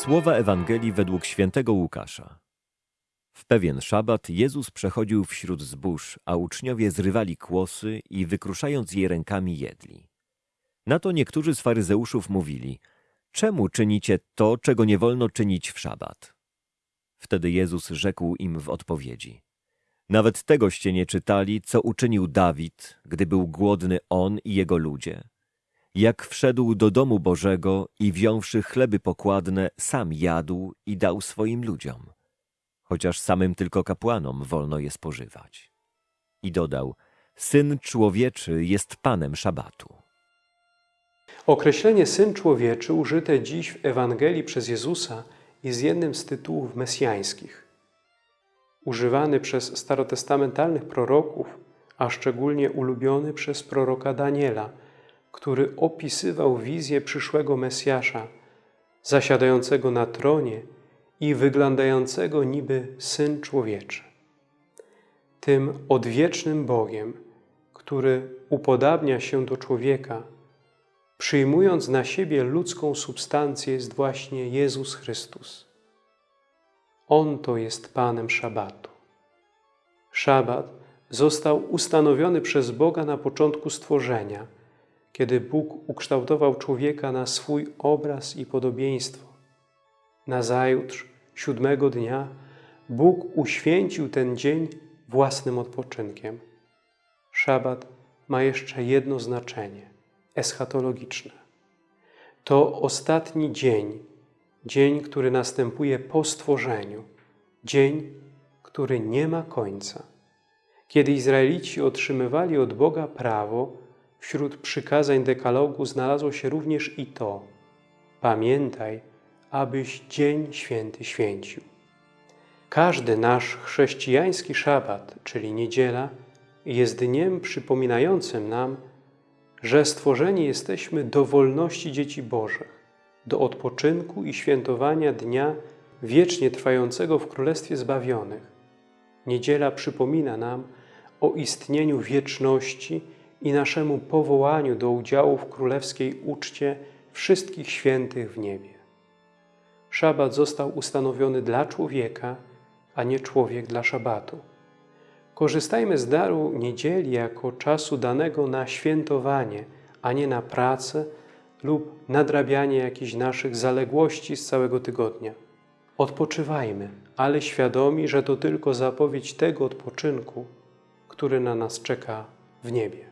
Słowa Ewangelii według świętego Łukasza. W pewien szabat Jezus przechodził wśród zbóż, a uczniowie zrywali kłosy i wykruszając je rękami jedli. Na to niektórzy z faryzeuszów mówili, czemu czynicie to, czego nie wolno czynić w szabat? Wtedy Jezus rzekł im w odpowiedzi, nawet tegoście nie czytali, co uczynił Dawid, gdy był głodny on i jego ludzie. Jak wszedł do domu Bożego i wziąwszy chleby pokładne, sam jadł i dał swoim ludziom, chociaż samym tylko kapłanom wolno je spożywać. I dodał, Syn Człowieczy jest Panem Szabatu. Określenie Syn Człowieczy użyte dziś w Ewangelii przez Jezusa jest jednym z tytułów mesjańskich. Używany przez starotestamentalnych proroków, a szczególnie ulubiony przez proroka Daniela, który opisywał wizję przyszłego Mesjasza, zasiadającego na tronie i wyglądającego niby Syn Człowieczy. Tym odwiecznym Bogiem, który upodabnia się do człowieka, przyjmując na siebie ludzką substancję, jest właśnie Jezus Chrystus. On to jest Panem Szabatu. Szabat został ustanowiony przez Boga na początku stworzenia, kiedy Bóg ukształtował człowieka na swój obraz i podobieństwo. Nazajutrz, siódmego dnia, Bóg uświęcił ten dzień własnym odpoczynkiem. Szabat ma jeszcze jedno znaczenie eschatologiczne. To ostatni dzień, dzień, który następuje po stworzeniu, dzień, który nie ma końca. Kiedy Izraelici otrzymywali od Boga prawo, wśród przykazań dekalogu znalazło się również i to Pamiętaj, abyś dzień święty święcił. Każdy nasz chrześcijański szabat, czyli niedziela, jest dniem przypominającym nam, że stworzeni jesteśmy do wolności dzieci Bożych, do odpoczynku i świętowania dnia wiecznie trwającego w Królestwie Zbawionych. Niedziela przypomina nam o istnieniu wieczności i naszemu powołaniu do udziału w królewskiej uczcie wszystkich świętych w niebie. Szabat został ustanowiony dla człowieka, a nie człowiek dla szabatu. Korzystajmy z daru niedzieli jako czasu danego na świętowanie, a nie na pracę lub nadrabianie jakichś naszych zaległości z całego tygodnia. Odpoczywajmy, ale świadomi, że to tylko zapowiedź tego odpoczynku, który na nas czeka w niebie.